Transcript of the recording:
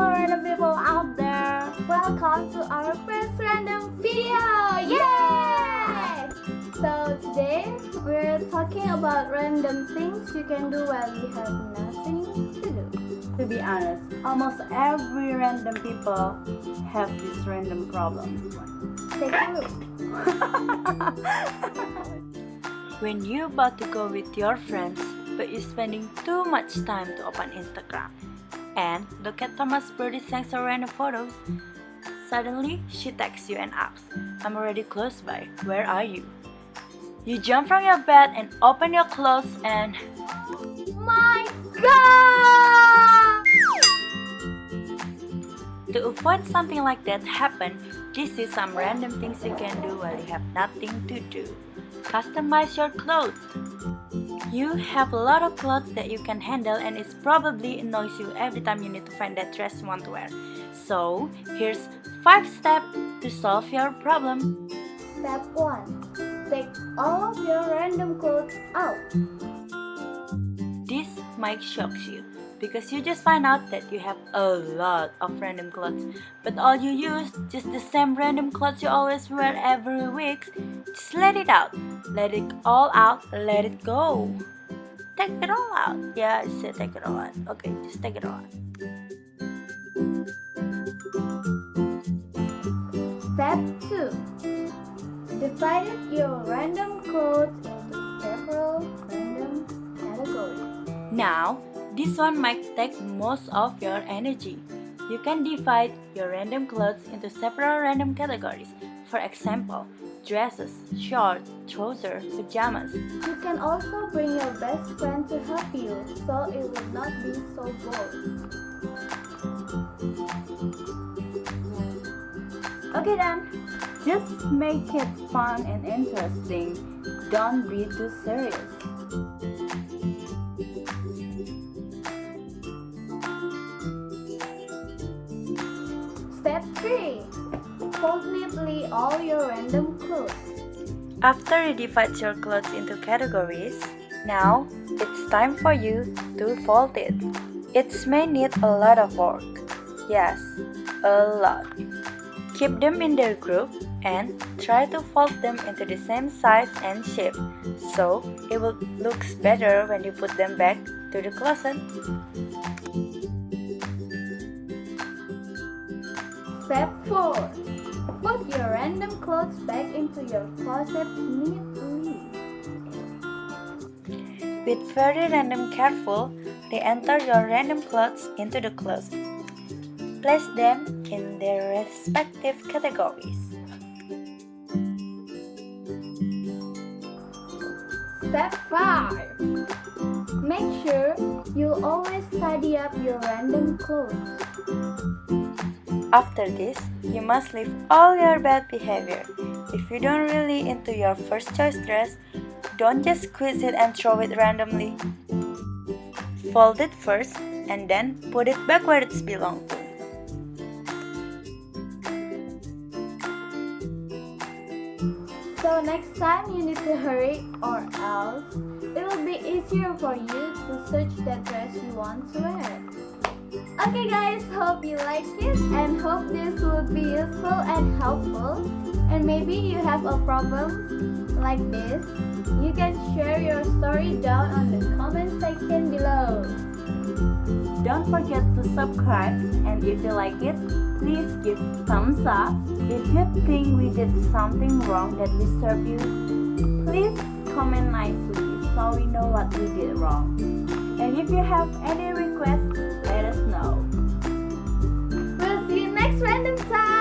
Hello people out there! Welcome to our first random video! Yay! So today we're talking about random things you can do while you have nothing to do. To be honest, almost every random people have this random problem. Take a look. When you about to go with your friends, but you're spending too much time to open Instagram and look at Thomas Brodie-Sangster random photos. Suddenly, she texts you and asks, I'm already close by, where are you? You jump from your bed and open your clothes and My God! Avoid something like that happen, this is some random things you can do while you have nothing to do. Customize your clothes. You have a lot of clothes that you can handle and it probably annoys you every time you need to find that dress you want to wear. So, here's 5 steps to solve your problem. Step 1. Take all of your random clothes out. This might shock you because you just find out that you have a lot of random clothes. But all you use just the same random clothes you always wear every week just let it out. Let it all out let it go. Take it all out. Yeah I said take it all out. Okay just take it all out. Step 2. Divided your random clothes into several random categories. now this one might take most of your energy you can divide your random clothes into several random categories for example dresses shorts trousers pajamas You can also bring your best friend to help you so it will not be so boring. Okay then, just make it fun and interesting. Don't be too serious. All your random clothes. After you divide your clothes into categories, now it's time for you to fold it. It may need a lot of work. Yes, a lot. Keep them in their group and try to fold them into the same size and shape so it will looks better when you put them back to the closet. Step 4. Put your random clothes back into your closet neatly. With very random careful, re-enter your random clothes into the closet. Place them in their respective categories. Step 5. Make sure you always tidy up your random clothes. After this, you must leave all your bad behavior. If you don't really into your first choice dress, don't just squeeze it and throw it randomly. Fold it first and then put it back where it belongs. So next time you need to hurry or else it will be easier for you to search that dress you want to wear. Okay guys, hope you like it and hope this would be useful and helpful. And maybe you have a problem like this. You can share your story down on the comment section below. Don't forget to subscribe and if you like it, please give thumbs up. If you think we did something wrong that disturbed you, please comment nicely so we know what we did wrong. And if you have any requests, know. We'll see you next random time.